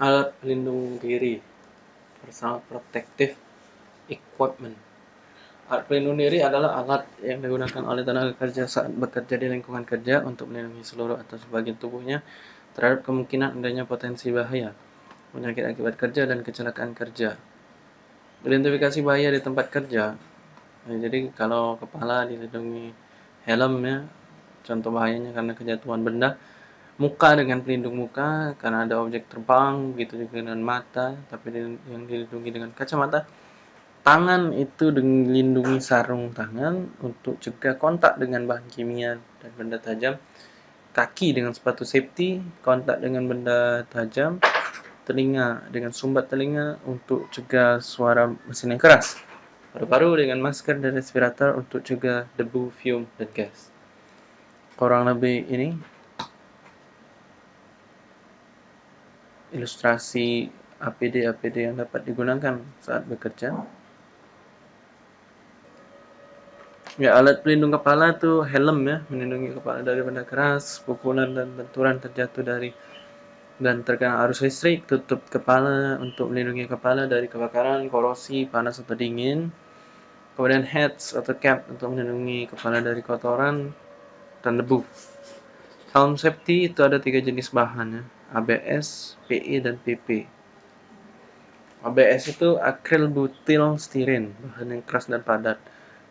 alat pelindung diri personal protective equipment. Alat pelindung diri adalah alat yang digunakan oleh tenaga kerja saat bekerja di lingkungan kerja untuk melindungi seluruh atau sebagian tubuhnya terhadap kemungkinan adanya potensi bahaya penyakit akibat kerja dan kecelakaan kerja. Identifikasi bahaya di tempat kerja. Nah, jadi kalau kepala dilindungi helm ya contoh bahayanya karena kejatuhan benda muka dengan pelindung muka karena ada objek terbang begitu juga dengan mata tapi yang dilindungi dengan kacamata. Tangan itu dilindungi sarung tangan untuk cegah kontak dengan bahan kimia dan benda tajam. Kaki dengan sepatu safety kontak dengan benda tajam. Telinga dengan sumbat telinga untuk cegah suara mesin yang keras. Paru-paru dengan masker dan respirator untuk cegah debu, fume, dan gas. Kurang lebih ini ilustrasi APD-APD yang dapat digunakan saat bekerja. Ya, alat pelindung kepala itu helm ya, melindungi kepala dari benda keras, pukulan dan benturan terjatuh dari dan terkena arus listrik, tutup kepala untuk melindungi kepala dari kebakaran, korosi, panas atau dingin. Kemudian hats atau cap untuk melindungi kepala dari kotoran dan debu. Helm safety itu ada tiga jenis bahan ya. ABS, PE, dan PP. ABS itu akril butil stiren, bahan yang keras dan padat.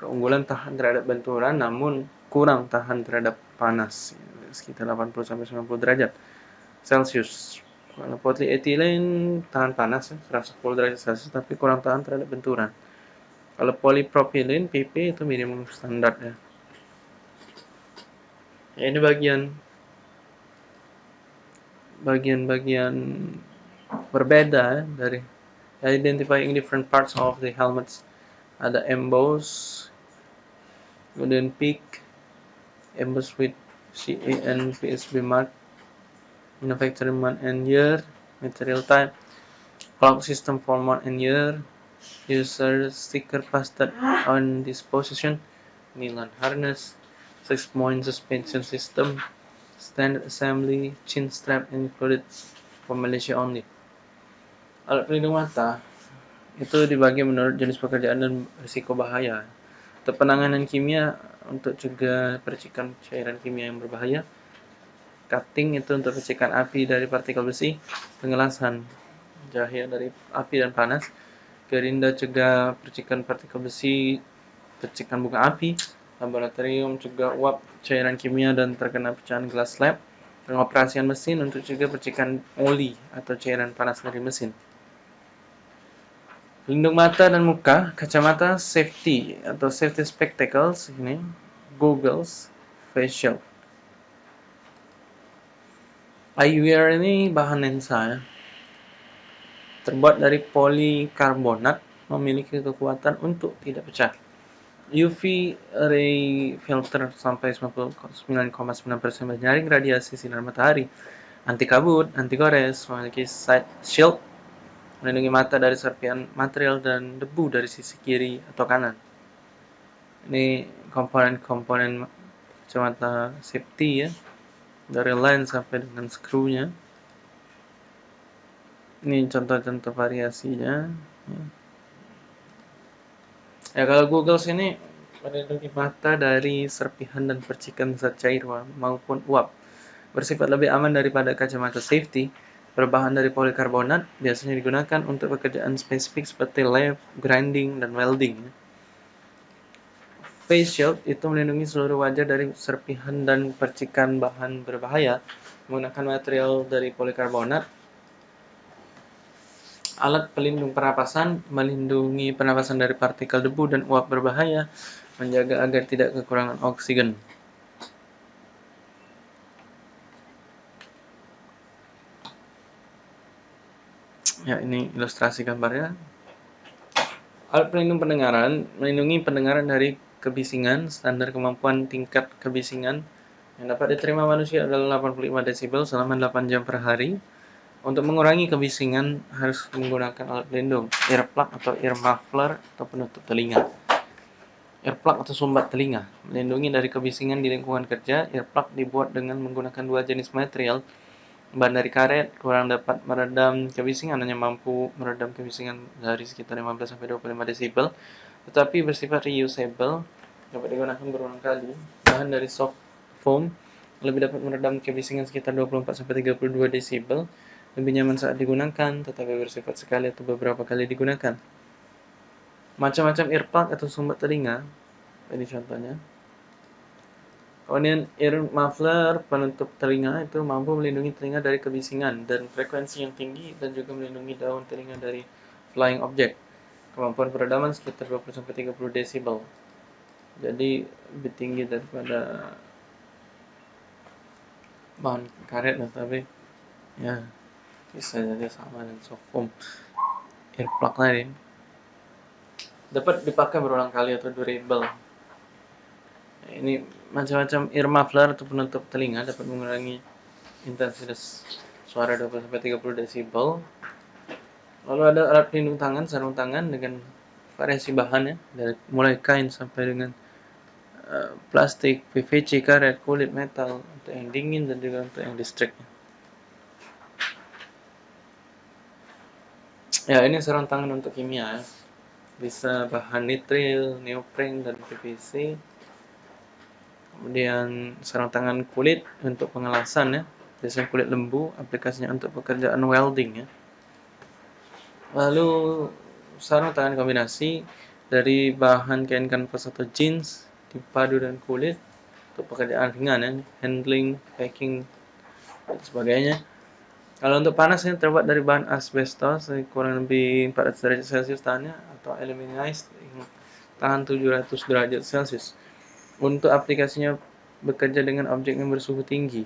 Keunggulan tahan terhadap benturan namun kurang tahan terhadap panas, sekitar 80-90 derajat Celcius. Kalau polyethylene tahan panas, 110 derajat Celcius, tapi kurang tahan terhadap benturan. Kalau polypropylene, PP itu minimum standar ya. ya ini bagian bagian-bagian berbeda dari identifying different parts of the helmets. Ada emboss kemudian peak emboss with CAN PSB mark manufacturing month and year material type clock system for month and year user sticker pasted on this position nylon harness six point suspension system standard assembly chin strap included for Malaysia only. Alat pelindung mata itu dibagi menurut jenis pekerjaan dan risiko bahaya. Untuk penanganan kimia untuk juga percikan cairan kimia yang berbahaya. Cutting itu untuk percikan api dari partikel besi. Pengelasan cahaya dari api dan panas. Gerinda cegah percikan partikel besi, percikan bunga api laboratorium juga uap cairan kimia dan terkena pecahan gelas lab, pengoperasian mesin untuk juga percikan oli atau cairan panas dari mesin. Pelindung mata dan muka, kacamata safety atau safety spectacles ini, goggles, facial. Eyewear ini bahan lensa ya. Terbuat dari polikarbonat, memiliki kekuatan untuk tidak pecah. UV ray filter sampai 99,9% menyaring radiasi sinar matahari, anti kabut, anti gores, memiliki side shield, melindungi mata dari serpian material dan debu dari sisi kiri atau kanan. Ini komponen-komponen kacamata safety ya, dari lens sampai dengan screw-nya. Ini contoh-contoh variasinya. Ya. Ya kalau Google sini melindungi mata dari serpihan dan percikan zat cair maupun uap. Bersifat lebih aman daripada kacamata safety, berbahan dari polikarbonat biasanya digunakan untuk pekerjaan spesifik seperti lathe, grinding, dan welding. Face shield itu melindungi seluruh wajah dari serpihan dan percikan bahan berbahaya menggunakan material dari polikarbonat Alat pelindung pernapasan melindungi pernapasan dari partikel debu dan uap berbahaya, menjaga agar tidak kekurangan oksigen. Ya, ini ilustrasi gambarnya. Alat pelindung pendengaran melindungi pendengaran dari kebisingan, standar kemampuan tingkat kebisingan yang dapat diterima manusia adalah 85 desibel selama 8 jam per hari untuk mengurangi kebisingan harus menggunakan alat pelindung, earplug atau ear muffler atau penutup telinga. Earplug atau sumbat telinga melindungi dari kebisingan di lingkungan kerja. Earplug dibuat dengan menggunakan dua jenis material, bahan dari karet kurang dapat meredam kebisingan hanya mampu meredam kebisingan dari sekitar 15 sampai 25 desibel tetapi bersifat reusable dapat digunakan berulang kali bahan dari soft foam lebih dapat meredam kebisingan sekitar 24 sampai 32 desibel lebih nyaman saat digunakan tetapi bersifat sekali atau beberapa kali digunakan macam-macam earplug atau sumber telinga ini contohnya Kemudian ear muffler penutup telinga itu mampu melindungi telinga dari kebisingan dan frekuensi yang tinggi dan juga melindungi daun telinga dari flying object. Kemampuan peredaman sekitar 20-30 desibel. Jadi lebih tinggi daripada bahan karet tapi ya bisa jadi sama dengan soft foam earplug tadi dapat dipakai berulang kali atau durable ini macam-macam ear muffler atau penutup telinga dapat mengurangi intensitas suara 20-30 desibel. Lalu ada alat pelindung tangan, sarung tangan dengan variasi bahannya dari mulai kain sampai dengan uh, plastik, PVC, karet, kulit, metal untuk yang dingin dan juga untuk yang listrik. Ya, ini sarung tangan untuk kimia ya. Bisa bahan nitril, neoprene dan PVC kemudian sarung tangan kulit untuk pengelasan ya. Biasanya kulit lembu aplikasinya untuk pekerjaan welding ya. Lalu sarung tangan kombinasi dari bahan kain kanvas atau jeans dipadu dengan kulit untuk pekerjaan ringan ya. Handling packing dan sebagainya kalau untuk panas ini terbuat dari bahan asbestos kurang lebih 400 derajat celcius tahannya atau aluminized tahan 700 derajat celcius untuk aplikasinya bekerja dengan objek yang bersuhu tinggi.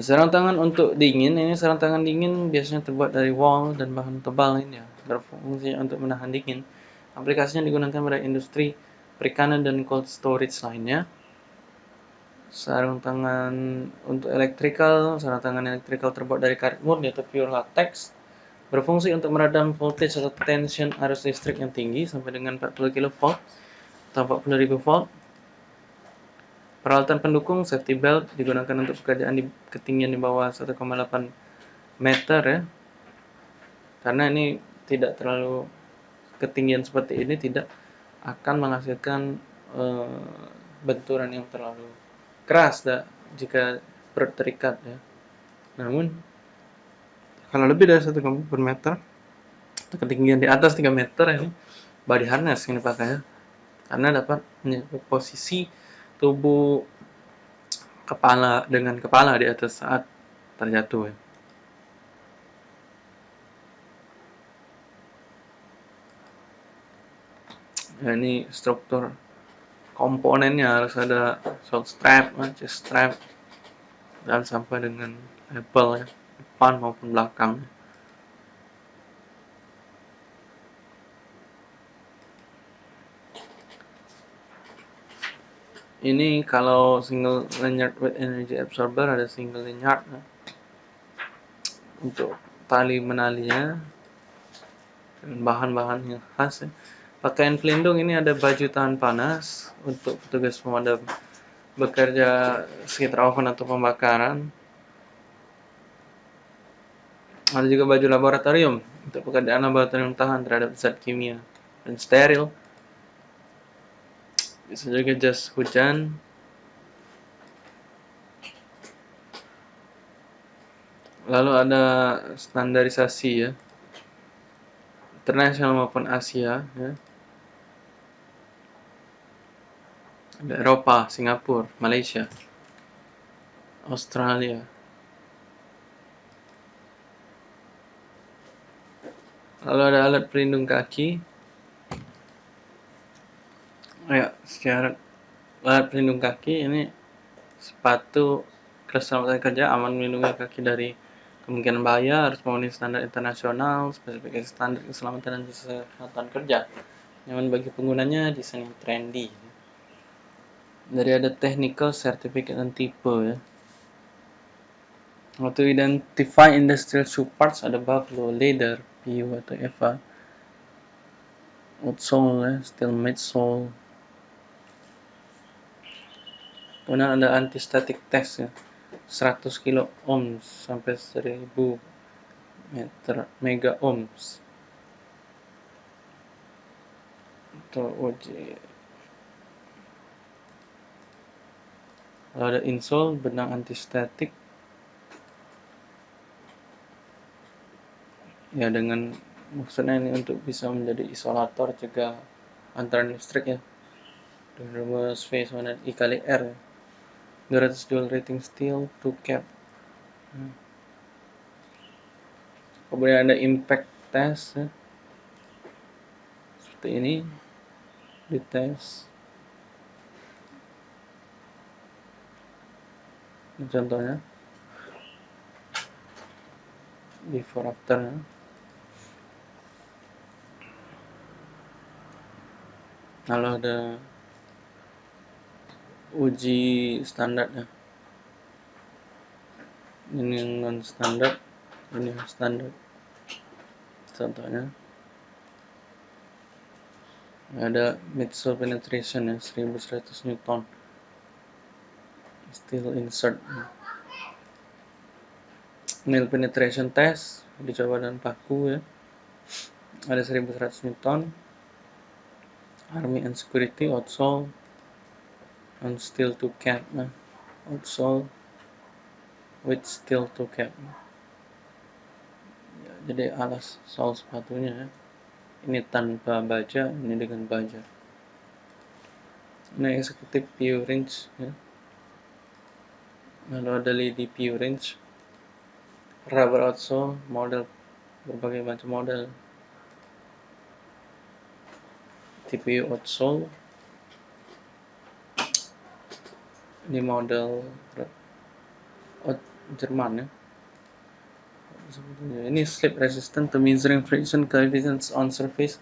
Sarang tangan untuk dingin, ini sarang tangan dingin biasanya terbuat dari wool dan bahan tebal ini ya, berfungsi untuk menahan dingin. Aplikasinya digunakan pada industri perikanan dan cold storage lainnya. Sarung tangan untuk electrical, sarung tangan electrical terbuat dari karet murni atau pure latex Berfungsi untuk meredam voltage atau tension arus listrik yang tinggi sampai dengan 40 kV atau 40.000 volt. Peralatan pendukung safety belt digunakan untuk pekerjaan di ketinggian di bawah 1,8 meter ya. Karena ini tidak terlalu ketinggian seperti ini tidak akan menghasilkan uh, benturan yang terlalu keras dah, jika perut terikat ya. Namun kalau lebih dari satu per meter ketinggian di atas 3 meter ini body harness ini pakai ya karena dapat posisi tubuh kepala dengan kepala di atas saat terjatuh ya. Ya ini struktur komponennya harus ada short strap, chest strap dan sampai dengan label ya depan maupun belakang ini kalau single lanyard with energy absorber ada single lanyard ya. untuk tali menalinya dan bahan-bahan yang khas ya. Pakaian pelindung ini ada baju tahan panas untuk petugas pemadam bekerja sekitar oven atau pembakaran ada juga baju laboratorium untuk pekerjaan laboratorium tahan terhadap zat kimia dan steril. Bisa juga jas hujan. Lalu ada standarisasi ya. Internasional maupun Asia ya. Ada Eropa, Singapura, Malaysia, Australia. Lalu ada alat pelindung kaki. Ya, sekarang alat pelindung kaki ini sepatu keselamatan kerja aman melindungi kaki dari kemungkinan bahaya harus memenuhi standar internasional, spesifikasi standar keselamatan dan kesehatan kerja. Nyaman bagi penggunanya, desain yang trendy. Dari ada technical, certificate, dan tipe ya. To identify industrial shoe parts ada buffalo, leather, PU atau EVA outsole ya, steel midsole kemudian ada anti-static test ya. 100 kilo ohms sampai 1000 meter mega ohms. Atau uji Lalu ada insole benang antistatik ya dengan maksudnya ini untuk bisa menjadi isolator juga antara listrik ya dengan rumus sama I kali R ya. 200 dual rating steel to cap hmm. kemudian ada impact test ya. seperti ini di tes ini contohnya before after. Ya. lalu ada uji standar ya. Ini yang non standar ini standar. Contohnya. Ada midsole penetration ya 1100 newton still insert. Nail penetration test dicoba dengan paku ya. Ada 1100 newton. Army and security outsole. And steel to cap nah outsole with steel to cap. Ya, jadi alas sol sepatunya ya. Ini tanpa baja ini dengan baja. Ini eksekutif view range ya. Lalu ada lady range rubber outsole model berbagai macam model. TPU outsole ini model Jerman ya. Ini slip resistant to measuring friction coefficients on surface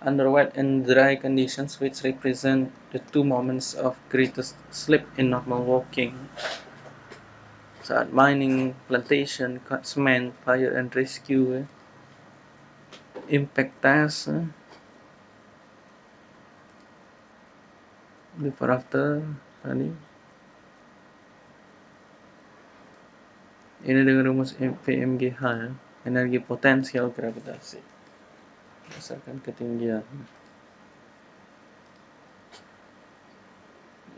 under wet and dry conditions which represent the two moments of greatest slip in normal walking saat mining, plantation, cement, fire and rescue eh. impact test eh. before after tadi Ini dengan rumus VMGH ya, energi potensial gravitasi berdasarkan ketinggian.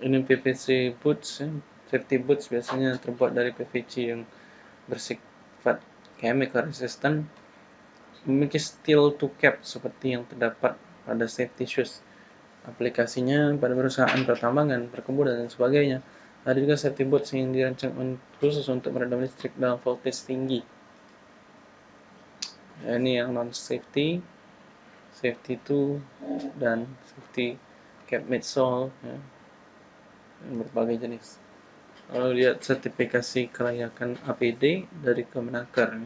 Ini PVC boots. Safety boots biasanya terbuat dari PVC yang bersifat chemical resistant memiliki steel to cap seperti yang terdapat pada safety shoes. Aplikasinya pada perusahaan pertambangan, perkebunan, dan sebagainya. Ada juga safety box yang dirancang khusus untuk meredam listrik dalam voltage tinggi. Ya, ini yang non safety, safety 2 dan safety cap midsole ya. berbagai jenis. Lalu lihat sertifikasi kelayakan APD dari Kemenaker.